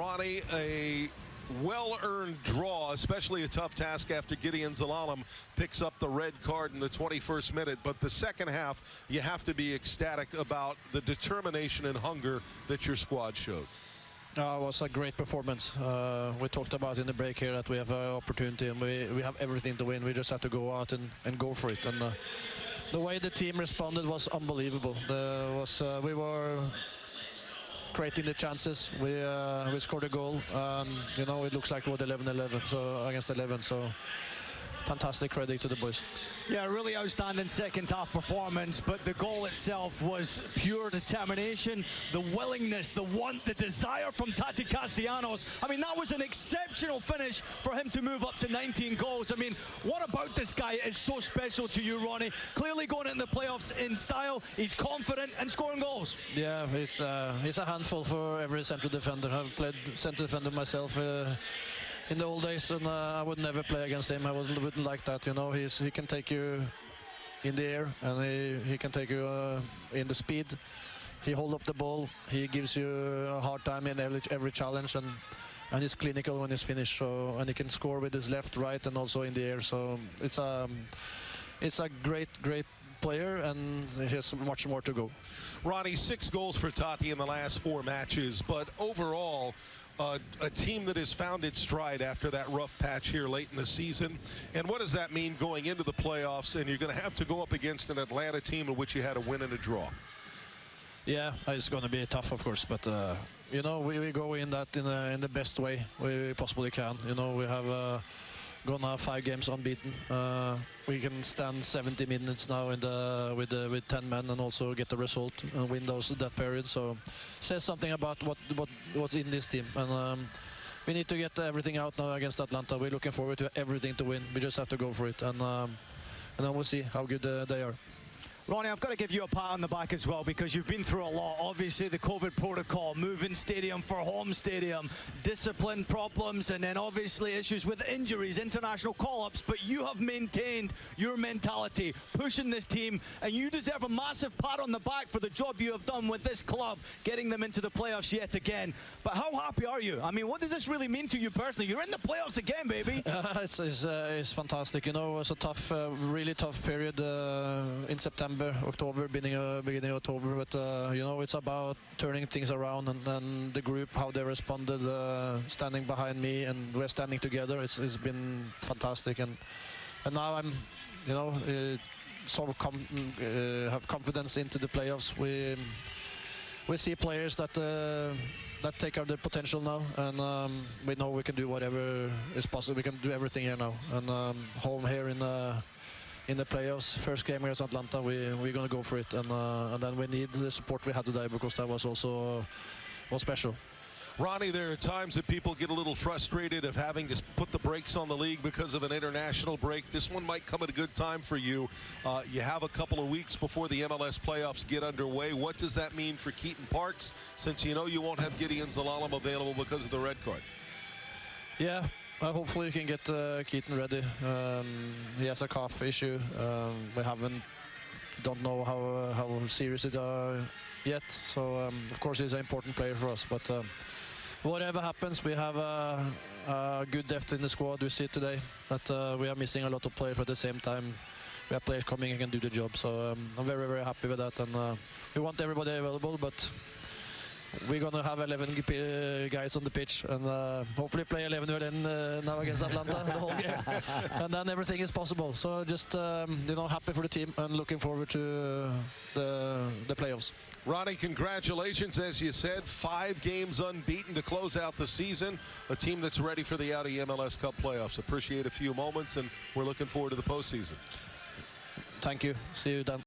Ronny, a well-earned draw, especially a tough task after Gedion Zelalem picks up the red card in the 21st minute. But the second half, you have to be ecstatic about the determination and hunger that your squad showed. Uh, it was a great performance. Uh, we talked about in the break here that we have an opportunity and we, we have everything to win. We just have to go out and, and go for it. And uh, the way the team responded was unbelievable. There was uh, we were creating the chances. We uh, we scored a goal. Um, you know, it looks like we 11-11 so against 11. So fantastic credit to the boys. Yeah, really outstanding second half performance, but the goal itself was pure determination, the willingness, the want, the desire from Tati Castellanos. I mean, that was an exceptional finish for him to move up to 19 goals. I mean, what about this guy is so special to you, Ronny? Clearly going into the playoffs in style, he's confident and scoring goals. Yeah, he's, uh, he's a handful for every central defender. I've played central defender myself. Uh, in the old days, and uh, I would never play against him. I would, wouldn't like that. You know, he's he can take you in the air, and he he can take you uh, in the speed. He hold up the ball. He gives you a hard time in every, every challenge, and and he's clinical when he's finished. So and he can score with his left, right, and also in the air. So it's a it's a great great player and he has much more to go. Ronny, six goals for Tati in the last four matches, but overall, uh, a team that has found its stride after that rough patch here late in the season. And what does that mean going into the playoffs? And you're going to have to go up against an Atlanta team in which you had a win and a draw. Yeah, it's going to be tough, of course, but uh, you know we, we go in that in, a, in the best way we possibly can. You know we have. Uh, gone now five games unbeaten. Uh, we can stand 70 minutes now the with the, with 10 men and also get the result and win those that period. So says something about what what what's in this team and. Um, we need to get everything out now against Atlanta. We're looking forward to everything to win. We just have to go for it, and um, and then we'll see how good uh, they are. Ronny, I've got to give you a pat on the back as well because you've been through a lot. Obviously, the COVID protocol, moving stadium for home stadium, discipline problems, and then obviously issues with injuries, international call-ups. But you have maintained your mentality, pushing this team, and you deserve a massive pat on the back for the job you have done with this club, getting them into the playoffs yet again. But how happy are you? I mean, what does this really mean to you personally? You're in the playoffs again, baby. It's, it's, uh, it's, fantastic. You know, it was a tough, uh, really tough period uh, in September. September, October, beginning of, beginning of October. But uh, you know, it's about turning things around and, and the group, how they responded, uh, standing behind me, and we're standing together. It's, it's been fantastic, and and now I'm, you know, uh, sort of com uh, have confidence into the playoffs. We we see players that uh, that take out their potential now, and um, we know we can do whatever is possible. We can do everything here now, and um, home here in. Uh, in the playoffs. First game against Atlanta, we we're gonna go for it, and uh, and then we need the support we had today because that was also uh, was special. Ronny, there are times that people get a little frustrated of having to put the brakes on the league because of an international break. This one might come at a good time for you. Uh, you have a couple of weeks before the MLS playoffs get underway. What does that mean for Keaton Parks, since you know you won't have Gedion Zelalem available because of the red card? Yeah, well, hopefully we can get uh, Keaton ready. Um, he has a calf issue. Um, we haven't, don't know how uh, how serious it yet. So um, of course he's an important player for us. But um, whatever happens, we have a, a, good depth in the squad. We see it today that uh, we are missing a lot of players, but at the same time we have players coming and can do the job. So um, I'm very very happy with that, and uh, we want everybody available, but we're going to have 11 guys on the pitch and uh, hopefully play 11 then uh, now against Atlanta the whole game. and then everything is possible. So just, um, you know, happy for the team and looking forward to the, the playoffs. Ronny, congratulations. As you said, five games unbeaten to close out the season. A team that's ready for the Audi MLS Cup playoffs. Appreciate a few moments, and we're looking forward to the postseason. Thank you. See you, Dan.